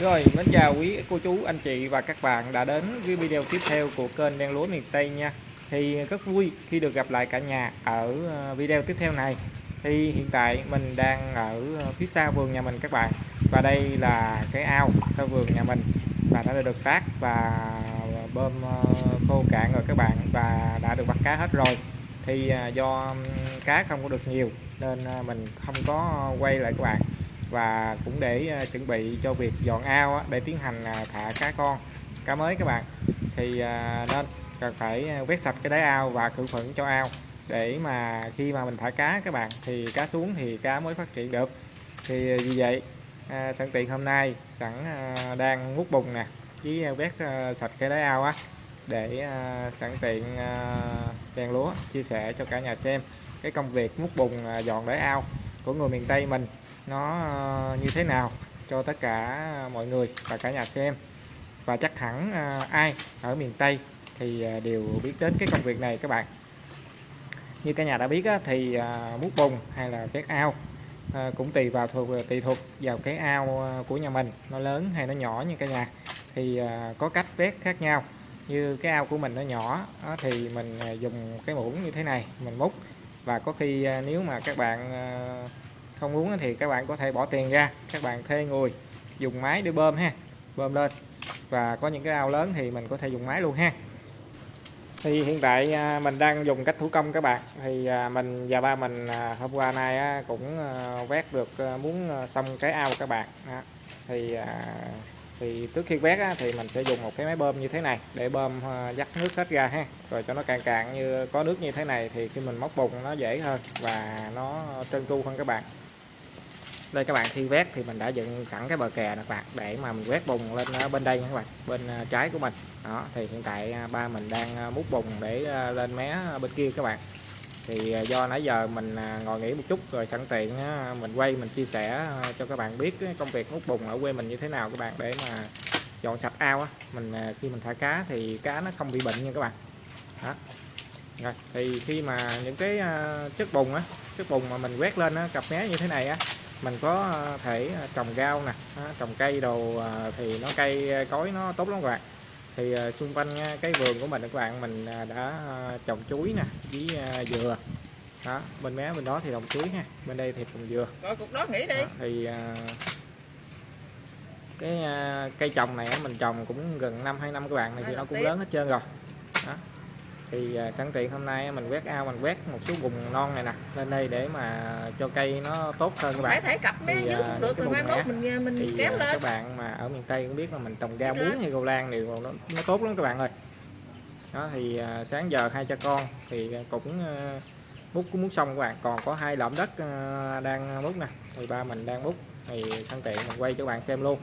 Rồi, mến chào quý cô chú, anh chị và các bạn đã đến với video tiếp theo của kênh Đen Lúa Miền Tây nha. Thì rất vui khi được gặp lại cả nhà ở ờ, video tiếp theo này. Thì hiện tại mình đang ở phía sau vườn nhà mình các bạn. Và đây là cái ao sau vườn nhà mình. Và đã được tác và bơm ờ, khô cạn rồi các bạn Và đã được bắt cá hết rồi. Thì ờ, do cá không có được nhiều nên mình không có quay lại các bạn và cũng để ờ, chuẩn bị cho việc dọn ao để tiến hành ờ, thả cá con cá mới các bạn. Thì ờ, nên cần phải quét sạch cái đáy ao và khử khuẩn cho ao để mà khi mà mình thả cá các bạn thì cá xuống thì cá mới phát triển được. Thì vì vậy à, sẵn tiện hôm nay sẵn à, đang hút bùn nè với quét à, sạch cái đáy ao á để à, sẵn tiện à, đèn lúa chia sẻ cho cả nhà xem cái công việc múc bùn à, dọn đáy ao của người miền Tây mình nó ờ, như thế nào cho tất cả mọi người và cả nhà xem. Và chắc hẳn ờ, ai ở miền Tây thì ờ, đều biết đến cái công việc này các bạn. Như cả nhà đã biết thì mút bùn hay là vét ao cũng tùy vào thuộc, tùy thuộc vào cái ao của nhà mình, nó lớn hay nó nhỏ như cả nhà. Thì có cách vét khác nhau. Như cái ao của mình nó nhỏ thì mình dùng cái muỗng như thế này mình múc. Và có khi nếu mà các bạn không muốn thì các bạn có thể bỏ tiền ra. Các bạn thuê người, dùng máy để bơm ha. Bơm lên. Và có những cái ao lớn thì mình có thể dùng máy luôn ha. Thì hiện tại à, mình đang dùng cách thủ công các bạn. Thì à, mình và ba mình à, hôm qua nay cũng vét được muốn xong cái ao các bạn. Thì thì trước khi vét thì mình sẽ dùng một cái máy bơm như thế này để bơm dắt nước hết ra ha. Rồi cho nó cạn cạn như, có nước như thế này thì khi mình móc bùn nó dễ hơn và nó trơn tru hơn các bạn đây các bạn khi vét thì mình đã dựng sẵn cái bờ kè các bạn để mà mình quét bùn lên ờ, bên đây nha các bạn bên ờ, trái của mình. Đó thì hiện tại ờ, ba mình đang mút múc bùn để lên mé bên kia các bạn. Thì do nãy giờ mình ngồi nghỉ một chút rồi sẵn tiện mình quay mình chia sẻ cho các bạn biết công việc múc bùn ở quê mình như thế nào các bạn để mà dọn sạch ao á. Mình khi mình thả cá thì cá nó không bị bệnh nha các bạn. Đó. Rồi thì khi mà những cái chất bùn á chất bùn mà mình quét lên á, cặp mé như thế này á mình có ờ, thể ờ, trồng rau nè trồng cây đồ ờ, thì nó cây cối nó tốt lắm các bạn. Thì xung quanh cái vườn của mình các bạn mình đã trồng chuối nè với dừa. Đó bên mé bên đó thì trồng chuối ha bên đây thì trồng dừa. Rồi cục đó nghỉ đi. Đó, thì cái cây trồng này mình trồng cũng gần năm hai năm các bạn này thì nó cũng lớn hết trơn rồi. Đó thì à, sẵn tiện hôm nay mình quét ao mình quét một số vùng non này nè lên đây để mà cho cây nó tốt hơn các bạn. thể cặp thì, dưới à, được rồi mai mốt mình à, mình thì kéo lên. các bạn mà ở miền Tây cũng biết là mình trồng rau muống hay rau lan thì nó, nó tốt lắm các bạn ơi. Đó thì sáng giờ hai cha con thì cũng múc cũng múc xong các bạn. Còn có hai lợm đất đang múc nè thì ba mình đang múc. Thì sẵn tiện mình quay cho các bạn xem luôn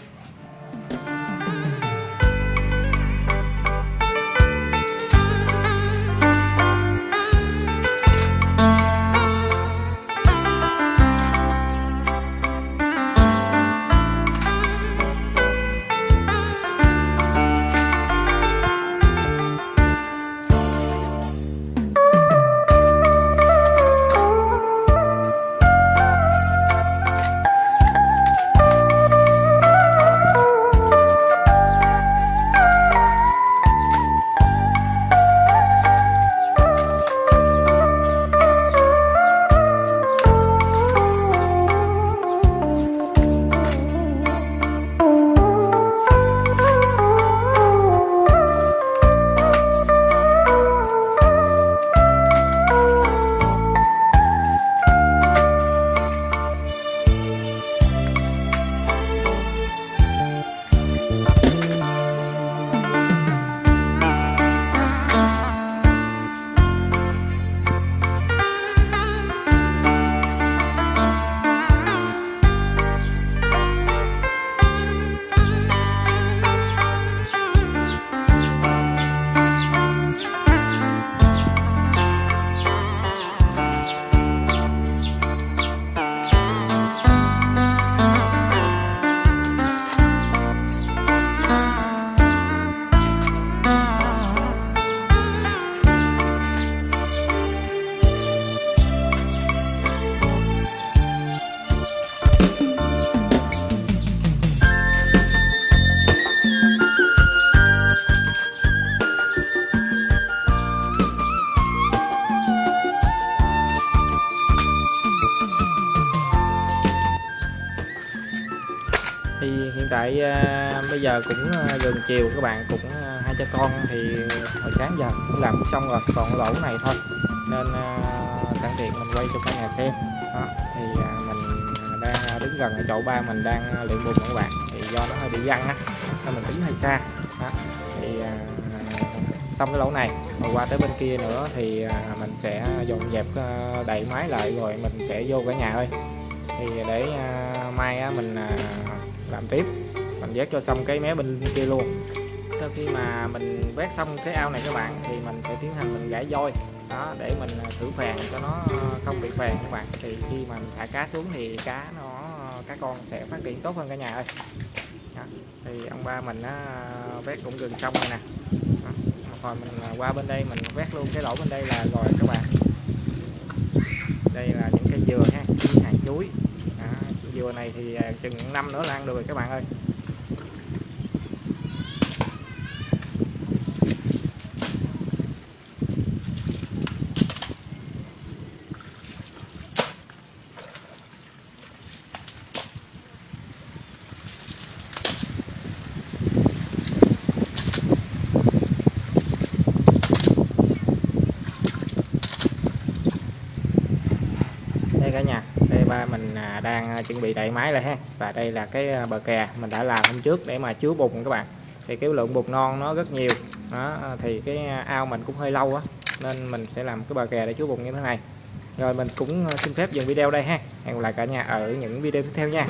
thì hiện tại à, bây giờ cũng à, gần chiều các bạn cũng à, hai cha con thì hồi sáng giờ cũng làm xong rồi còn lỗ này thôi. Nên à, sẵn tiện mình quay cho cả nhà xem. Đó thì à, mình à, đang đứng gần ở chỗ ba mình đang luyện bùn các bạn. Thì do nó hơi bị văng á nên mình đứng hơi xa. Đó thì à, xong cái lỗ này. Rồi qua tới bên kia nữa thì mình sẽ dọn dẹp à, đậy máy lại rồi mình sẽ vô cả nhà thôi. Thì để mai mình làm tiếp. Mình vét cho xong cái mé bên kia luôn. Sau khi mà mình vét xong cái ao này các bạn thì mình sẽ tiến hành mình gãy voi. Đó để mình à, thử phèn cho nó không bị phèn các bạn. Thì khi mà mình thả cá xuống thì cá nó cá con sẽ phát triển tốt hơn cả nhà ơi. Đó. thì ông ba mình á, vét cũng gần xong rồi nè. Đó. rồi mình à, qua bên đây mình vét luôn cái lỗ bên đây là rồi các bạn. Đây là những cái dừa ha những hàng chuối chiều này thì à, chừng năm nữa là ăn được rồi các bạn ơi đây cả nhà đây ba mình à, đang ờ, chuẩn bị đậy máy lại ha. Và đây là cái ờ, bờ kè mình đã làm hôm trước để mà chứa bùn các bạn. Thì cái lượng bùn non nó rất nhiều. Đó ờ, thì cái ao mình cũng hơi lâu á, nên mình sẽ làm cái bờ kè để chứa bùn như thế này. Rồi mình cũng xin phép dừng video đây ha. Hẹn gặp lại cả nhà ở những video tiếp theo nha.